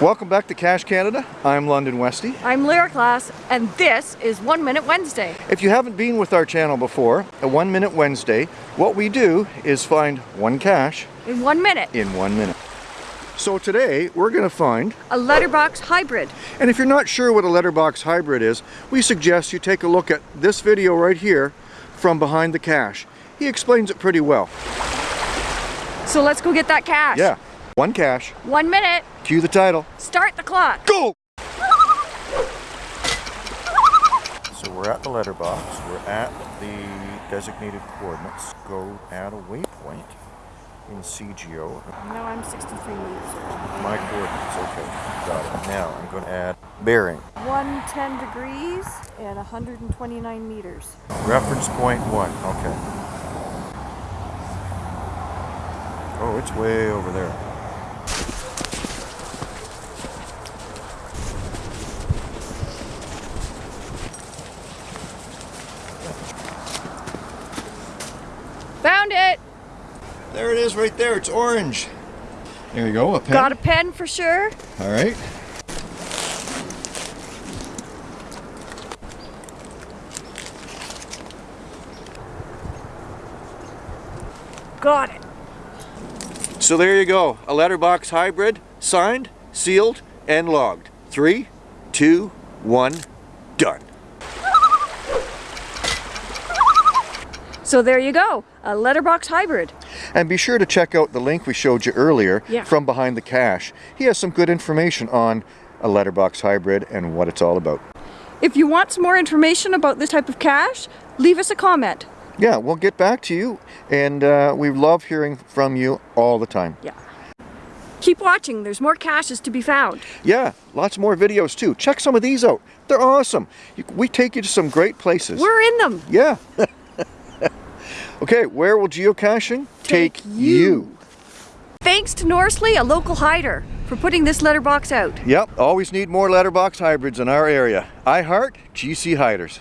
Welcome back to Cache Canada. I'm London Westy. I'm Lyra Class, and this is One Minute Wednesday. If you haven't been with our channel before, a One Minute Wednesday, what we do is find one cache In one minute, in one minute. So today we're going to find, a letterbox hybrid. and if you're not sure what a letterbox hybrid is, we suggest you take a look at this video right here from behind the Cache. He explains it pretty well. So let's go get that cache. Yeah, one cache. One minute, Cue the title. start the clock. Go! So we're at the letterbox. We're at the designated coordinates. Go add a waypoint in c:geo. No, I'm 63 meters. My coordinates, okay. Got it. Now I'm going to add bearing. 110 degrees and 129 meters. Reference point one. Okay. Oh, it's way over there. Found it! There it is right there. It's orange. There you go. A pen. Got a pen for sure. All right. Got it. So there you go, a letterbox hybrid, signed, sealed, and logged. Three, two, one, done. So there you go, a letterbox hybrid. And be sure to check out the link we showed you earlier Yeah. from behind the cache. He has some good information on a letterbox hybrid and what it's all about. If you want some more information about this type of cache, leave us a comment. Yeah, we'll get back to you, and uh, we love hearing from you all the time. Yeah. Keep watching, there's more caches to be found. Yeah, lots more videos too. Check some of these out. They're awesome. We take you to some great places. We're in them. Yeah. okay, where will geocaching Take you. Thanks to Norsley, a local hider, for putting this letterbox out. Yep, always need more letterbox hybrids in our area. I heart GC Hiders.